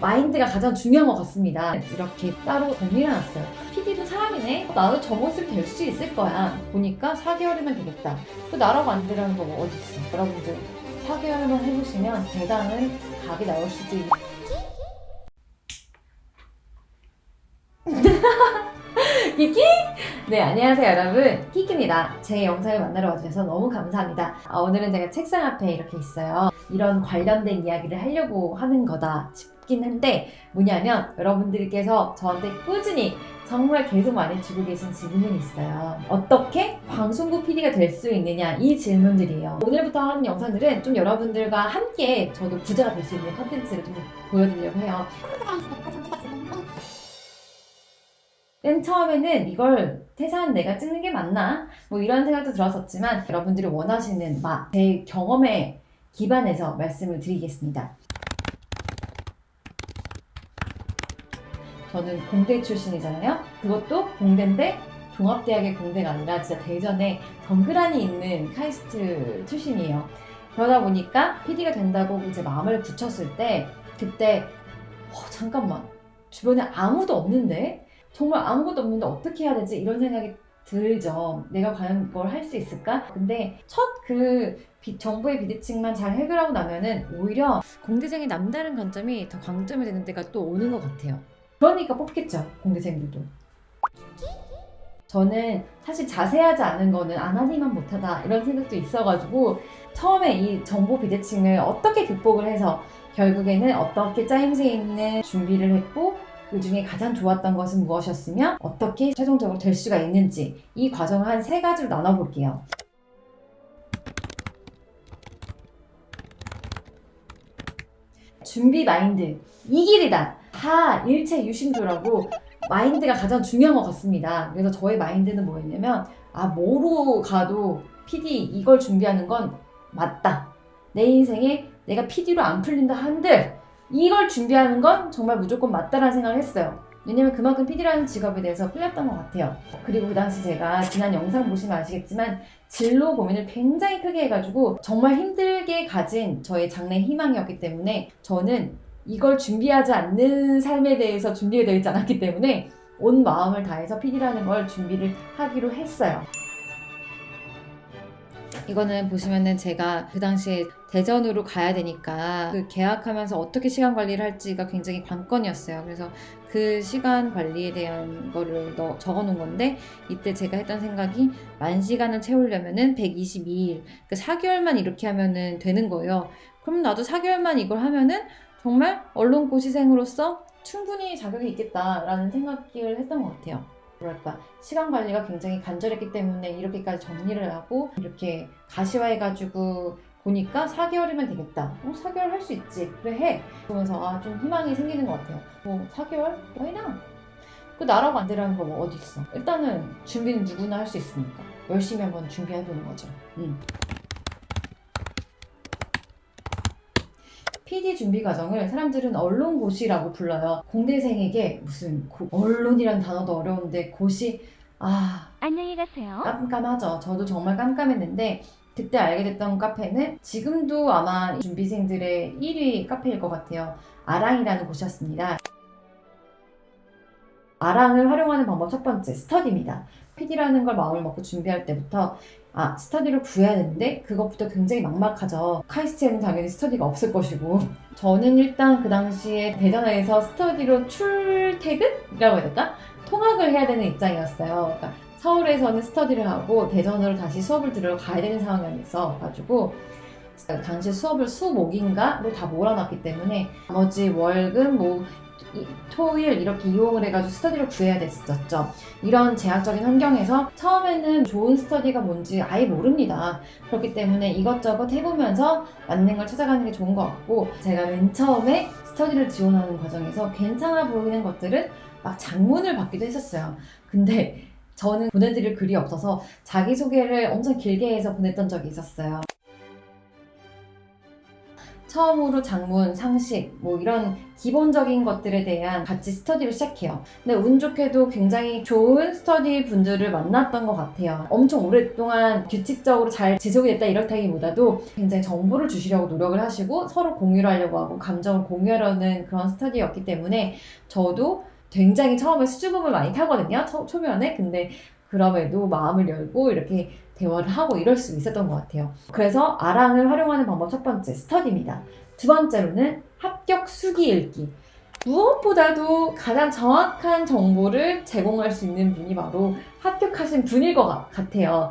마인드가 가장 중요한 것 같습니다. 이렇게 따로 정리를 해놨어요. PD도 사람이네? 나도 저 모습 될수 있을 거야. 보니까 4개월이면 되겠다. 그 나라고 안 되라는 거 어디 있어? 여러분들 4개월만 해보시면 대단한 각이 나올 수도 있 키키? 네, 안녕하세요, 여러분. 키키입니다. 제 영상을 만나러 와주셔서 너무 감사합니다. 아, 오늘은 제가 책상 앞에 이렇게 있어요. 이런 관련된 이야기를 하려고 하는 거다 싶긴 한데, 뭐냐면, 여러분들께서 저한테 꾸준히 정말 계속 많이 주고 계신 질문이 있어요. 어떻게 방송국 PD가 될 수 있느냐 이 질문들이에요. 오늘부터 하는 영상들은 좀 여러분들과 함께 저도 부자가 될 수 있는 컨텐츠를 좀 보여드리려고 해요. 맨 처음에는 이걸 퇴사한 내가 찍는 게 맞나? 뭐 이런 생각도 들었었지만 여러분들이 원하시는 막 제 경험에 기반해서 말씀을 드리겠습니다. 저는 공대 출신이잖아요. 그것도 공대인데 종합대학의 공대가 아니라 진짜 대전에 덩그라니 있는 카이스트 출신이에요. 그러다 보니까 PD가 된다고 이제 마음을 붙였을 때 그때 어, 잠깐만 주변에 아무도 없는데 정말 아무것도 없는데 어떻게 해야 되지 이런 생각이 들죠. 내가 과연 그걸 할 수 있을까? 근데 첫그 정부의 비대칭만 잘 해결하고 나면은 오히려 공대생의 남다른 관점이 더 강점이 되는 때가 또 오는 것 같아요. 그러니까 뽑겠죠, 공대생들도. 저는 사실 자세하지 않은 거는 안 하니만 못하다 이런 생각도 있어가지고 처음에 이 정보 비대칭을 어떻게 극복을 해서 결국에는 어떻게 짜임새 있는 준비를 했고 그 중에 가장 좋았던 것은 무엇이었으며 어떻게 최종적으로 될 수가 있는지 이 과정을 한 세 가지로 나눠볼게요. 준비 마인드 이 길이다. 다 일체 유심조라고 마인드가 가장 중요한 것 같습니다. 그래서 저의 마인드는 뭐였냐면 아 뭐로 가도 PD 이걸 준비하는 건 맞다. 내 인생에 내가 PD로 안 풀린다 한들 이걸 준비하는 건 정말 무조건 맞다라는 생각을 했어요. 왜냐면 그만큼 PD라는 직업에 대해서 풀렸던 것 같아요. 그리고 그 당시 제가 지난 영상 보시면 아시겠지만 진로 고민을 굉장히 크게 해가지고 정말 힘들게 가진 저의 장래 희망이었기 때문에 저는 이걸 준비하지 않는 삶에 대해서 준비가 되어 있지 않았기 때문에 온 마음을 다해서 PD라는 걸 준비를 하기로 했어요. 이거는 보시면은 제가 그 당시에 대전으로 가야 되니까 그 계약하면서 어떻게 시간 관리를 할지가 굉장히 관건이었어요. 그래서 그 시간 관리에 대한 거를 넣, 적어 놓은 건데 이때 제가 했던 생각이 만 시간을 채우려면은 122일, 그 4개월만 이렇게 하면은 되는 거예요. 그럼 나도 4개월만 이걸 하면은 정말 언론고시생으로서 충분히 자격이 있겠다라는 생각을 했던 것 같아요. 뭐랄까 시간 관리가 굉장히 간절했기 때문에 이렇게까지 정리를 하고 이렇게 가시화해가지고 보니까 4개월이면 되겠다. 어, 4개월 할 수 있지. 그래 해. 그러면서 아, 좀 희망이 생기는 것 같아요. 뭐 4개월? 왜나? 그 나라고 안 되라는 거 뭐 어디 있어. 일단은 준비는 누구나 할 수 있으니까 열심히 한번 준비해보는 거죠. 음. PD 준비 과정을 사람들은 언론고시라고 불러요. 공대생에게 무슨 고, 언론이란 단어도 어려운데 고시 아 안녕히 가세요. 깜깜하죠. 저도 정말 깜깜했는데 그때 알게 됐던 카페는 지금도 아마 준비생들의 1위 카페일 것 같아요. 아랑이라는 곳이었습니다. 아랑을 활용하는 방법 첫 번째 스터디입니다. PD라는 걸 마음을 먹고 준비할 때부터 아 스터디를 구해야 되는데 그것부터 굉장히 막막하죠. 카이스트에는 당연히 스터디가 없을 것이고 저는 일단 그 당시에 대전에서 스터디로 출퇴근이라고 해야 될까? 통학을 해야 되는 입장이었어요. 그러니까 서울에서는 스터디를 하고 대전으로 다시 수업을 들으러 가야 되는 상황이었어 가지고 당시 수업을 수목인가로 다 몰아놨기 때문에 나머지 월급 뭐 토일 이렇게 이용을 해가지고 스터디를 구해야 됐었죠. 이런 제약적인 환경에서 처음에는 좋은 스터디가 뭔지 아예 모릅니다. 그렇기 때문에 이것저것 해보면서 맞는 걸 찾아가는 게 좋은 것 같고 제가 맨 처음에 스터디를 지원하는 과정에서 괜찮아 보이는 것들은 막 장문을 받기도 했었어요. 근데 저는 보내드릴 글이 없어서 자기소개를 엄청 길게 해서 보냈던 적이 있었어요. 처음으로 장문, 상식, 뭐 이런 기본적인 것들에 대한 같이 스터디를 시작해요. 근데 운 좋게도 굉장히 좋은 스터디 분들을 만났던 것 같아요. 엄청 오랫동안 규칙적으로 잘 지속이 됐다 이렇다기보다도 굉장히 정보를 주시려고 노력을 하시고 서로 공유를 하려고 하고 감정을 공유하려는 그런 스터디였기 때문에 저도 굉장히 처음에 수줍음을 많이 타거든요. 초, 초면에. 근데 그럼에도 마음을 열고 이렇게 대화를 하고 이럴 수 있었던 것 같아요. 그래서 아랑을 활용하는 방법 첫 번째, 스터디입니다. 두 번째로는 합격 수기 읽기. 무엇보다도 가장 정확한 정보를 제공할 수 있는 분이 바로 합격하신 분일 것 같- 같아요.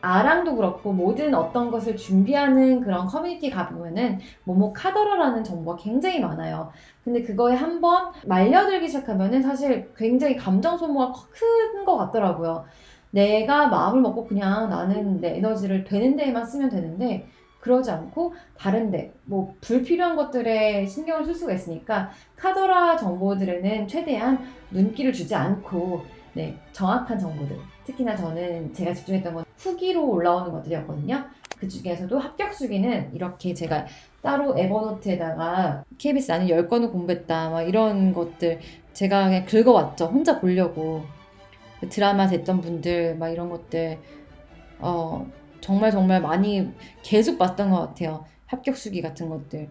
아랑도 그렇고 모든 어떤 것을 준비하는 그런 커뮤니티 가보면은 모모 카더라라는 정보가 굉장히 많아요. 근데 그거에 한번 말려들기 시작하면은 사실 굉장히 감정 소모가 큰 것 같더라고요. 내가 마음을 먹고 그냥 나는 내 에너지를 되는 데에만 쓰면 되는데 그러지 않고 다른데 뭐 불필요한 것들에 신경을 쓸 수가 있으니까 카더라 정보들에는 최대한 눈길을 주지 않고 네 정확한 정보들 특히나 저는 제가 집중했던 건 후기로 올라오는 것들이었거든요 그 중에서도 합격 수기는 이렇게 제가 따로 에버노트에다가 KBS 나는 10건을 공부했다 막 이런 것들 제가 그냥 긁어왔죠 혼자 보려고 그 드라마 됐던 분들 막 이런 것들 어 정말 정말 많이 계속 봤던 것 같아요. 합격 수기 같은 것들.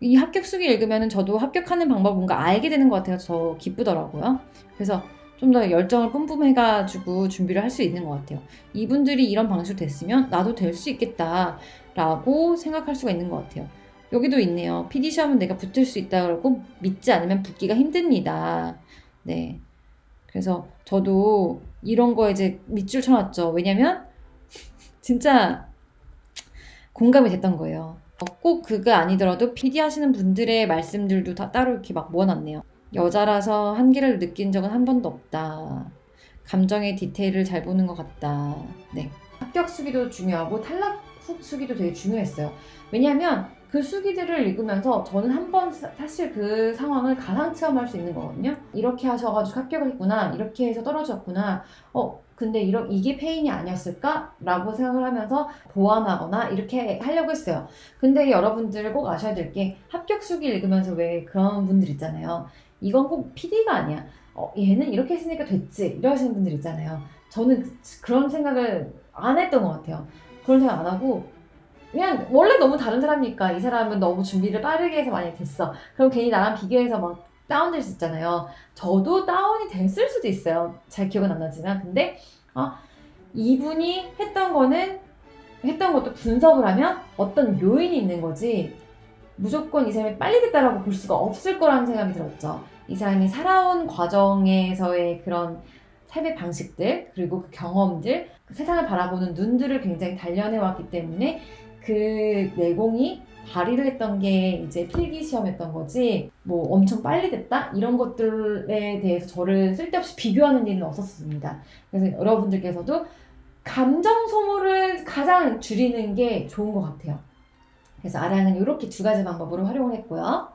이 합격 수기 읽으면 저도 합격하는 방법 뭔가 알게 되는 것 같아서 더 기쁘더라고요. 그래서 좀 더 열정을 뿜뿜해가지고 준비를 할 수 있는 것 같아요. 이분들이 이런 방식으로 됐으면 나도 될 수 있겠다라고 생각할 수가 있는 것 같아요. 여기도 있네요. PD 시험은 내가 붙을 수 있다고 믿지 않으면 붙기가 힘듭니다. 네. 그래서 저도 이런 거 이제 밑줄 쳐놨죠. 왜냐면 진짜 공감이 됐던 거예요. 어, 꼭 그가 아니더라도 PD 하시는 분들의 말씀들도 다 따로 이렇게 막 모아놨네요. 여자라서 한계를 느낀 적은 한 번도 없다. 감정의 디테일을 잘 보는 것 같다. 네. 합격 수기도 중요하고 탈락 후 수기도 되게 중요했어요. 왜냐하면 그 수기들을 읽으면서 저는 한 번 사실 그 상황을 가상 체험할 수 있는 거거든요. 이렇게 하셔가지고 합격을 했구나. 이렇게 해서 떨어졌구나. 어, 근데 이런 이게 페인이 아니었을까? 라고 생각을 하면서 보완하거나 이렇게 하려고 했어요. 근데 여러분들 꼭 아셔야 될 게 합격 수기 읽으면서 왜 그런 분들 있잖아요. 이건 꼭 PD가 아니야. 어, 얘는 이렇게 했으니까 됐지. 이러시는 분들 있잖아요. 저는 그- 그런 생각을 안 했던 것 같아요. 그런 생각 안 하고 그냥 원래 너무 다른 사람이니까 이 사람은 너무 준비를 빠르게 해서 많이 됐어. 그럼 괜히 나랑 비교해서 막 다운될 수 있잖아요. 저도 다운이 됐을 수도 있어요. 잘 기억은 안 나지만. 근데, 아, 이분이 했던 거는, 했던 것도 분석을 하면 어떤 요인이 있는 거지, 무조건 이 사람이 빨리 됐다라고 볼 수가 없을 거라는 생각이 들었죠. 이 사람이 살아온 과정에서의 그런 삶의 방식들, 그리고 그 경험들, 그 세상을 바라보는 눈들을 굉장히 단련해 왔기 때문에 그 내공이 발휘를 했던 게 이제 필기 시험했던 거지 뭐 엄청 빨리 됐다 이런 것들에 대해서 저를 쓸데없이 비교하는 일은 없었습니다. 그래서 여러분들께서도 감정 소모를 가장 줄이는 게 좋은 것 같아요. 그래서 아랑은 이렇게 두 가지 방법으로 활용을 했고요.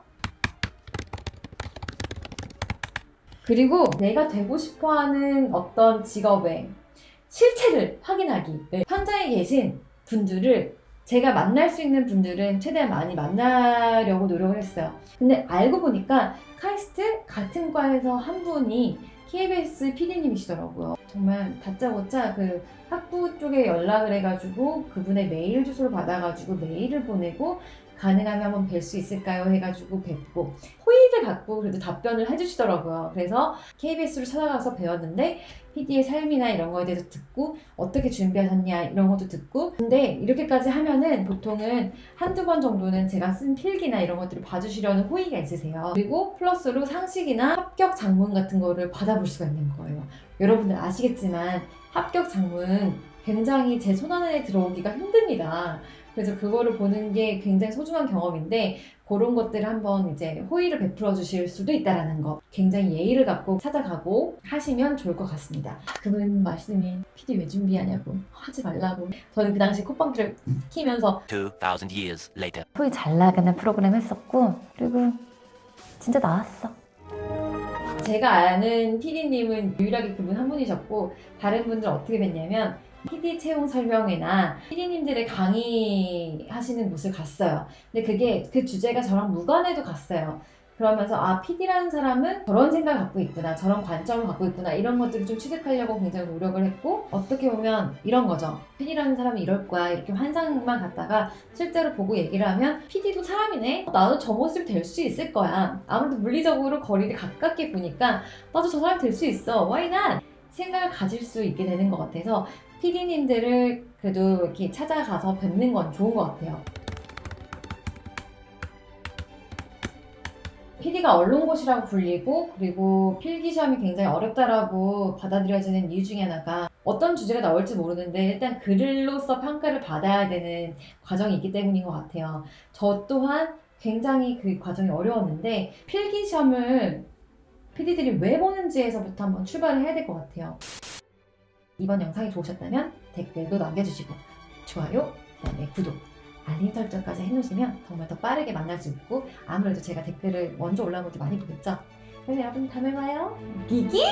그리고 내가 되고 싶어하는 어떤 직업의 실체를 확인하기. 네. 현장에 계신 분들을 제가 만날 수 있는 분들은 최대한 많이 만나려고 노력을 했어요. 근데 알고 보니까 카이스트 같은 과에서 한 분이 KBS PD님이시더라고요. 정말 다짜고짜 그 학부 쪽에 연락을 해가지고 그분의 메일 주소를 받아가지고 메일을 보내고 가능하면 한번 뵐 수 있을까요? 해가지고 뵙고 호의를 갖고 그래도 답변을 해주시더라고요. 그래서 KBS로 찾아가서 배웠는데 PD의 삶이나 이런 거에 대해서 듣고 어떻게 준비하셨냐 이런 것도 듣고 근데 이렇게까지 하면은 보통은 한두 번 정도는 제가 쓴 필기나 이런 것들을 봐주시려는 호의가 있으세요. 그리고 플러스로 상식이나 합격 장문 같은 거를 받아볼 수가 있는 거예요. 여러분들 아시겠지만 합격 장문 굉장히 제 손안에 들어오기가 힘듭니다. 그래서 그거를 보는 게 굉장히 소중한 경험인데 그런 것들을 한번 이제 호의를 베풀어 주실 수도 있다라는 거 굉장히 예의를 갖고 찾아가고 하시면 좋을 것 같습니다. 그분 말씀이 PD 왜 준비하냐고 하지 말라고 저는 그 당시 콧방귀를 키면서 2,000 years later. 소위 잘 나가는 프로그램 했었고 그리고 진짜 나왔어. 제가 아는 PD님은 유일하게 그분 한 분이셨고 다른 분들 어떻게 뵀냐면 PD 채용 설명회나 PD님들의 강의하시는 곳을 갔어요. 근데 그게 그 주제가 저랑 무관해도 갔어요. 그러면서 아 PD라는 사람은 저런 생각을 갖고 있구나 저런 관점을 갖고 있구나 이런 것들을 좀 취득하려고 굉장히 노력을 했고 어떻게 보면 이런 거죠. PD라는 사람이 이럴 거야 이렇게 환상만 갖다가 실제로 보고 얘기를 하면 PD도 사람이네? 나도 저 모습이 될수 있을 거야. 아무래도 물리적으로 거리를 가깝게 보니까 나도 저 사람 될 수 있어. Why not? 생각을 가질 수 있게 되는 것 같아서 PD님들을 그래도 이렇게 찾아가서 뵙는 건 좋은 것 같아요 PD가 언론고시라고 불리고 그리고 필기시험이 굉장히 어렵다라고 받아들여지는 이유 중에 하나가 어떤 주제가 나올지 모르는데 일단 글로서 평가를 받아야 되는 과정이 있기 때문인 것 같아요. 저 또한 굉장히 그 과정이 어려웠는데 필기시험을 PD들이 왜 보는지에서부터 한번 출발을 해야 될 것 같아요. 이번 영상이 좋으셨다면 댓글도 남겨주시고 좋아요, 그다음에 구독, 알림 설정까지 해놓으시면 정말 더 빠르게 만날 수 있고 아무래도 제가 댓글을 먼저 올라온 것도 많이 보겠죠? 그래서 여러분 다음에 봐요. 기기!